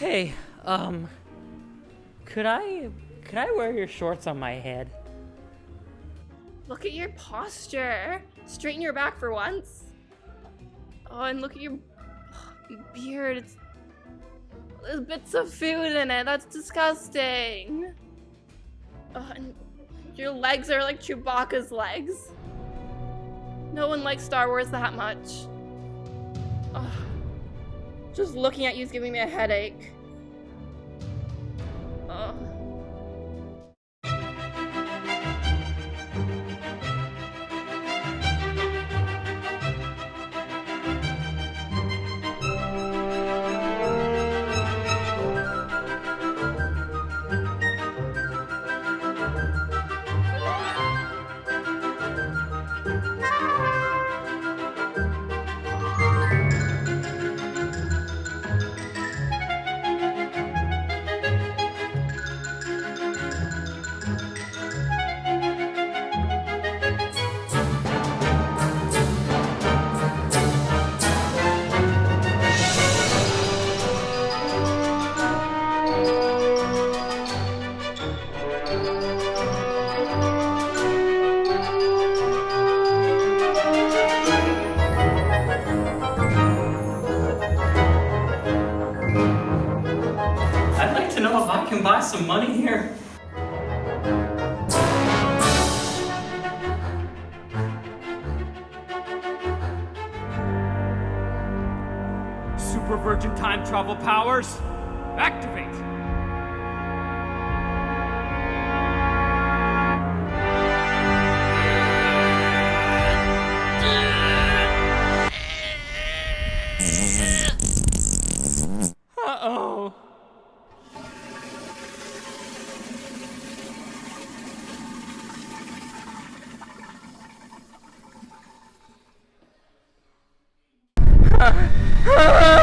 Hey, um, could I, could I wear your shorts on my head? Look at your posture. Straighten your back for once. Oh, and look at your beard. It's there's bits of food in it. That's disgusting. Oh, and your legs are like Chewbacca's legs. No one likes Star Wars that much. Oh, just looking at you is giving me a headache. Oh. Can buy some money here. Super Virgin Time Travel powers, activate! Ah!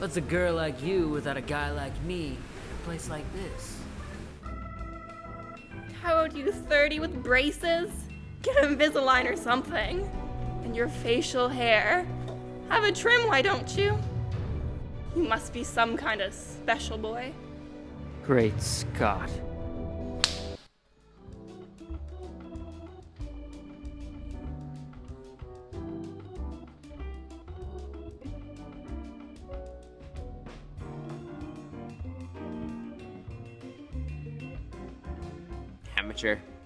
What's a girl like you without a guy like me in a place like this? How old are you 30 with braces? Get Invisalign or something. And your facial hair. Have a trim, why don't you? You must be some kind of special boy. Great Scott. Amateur.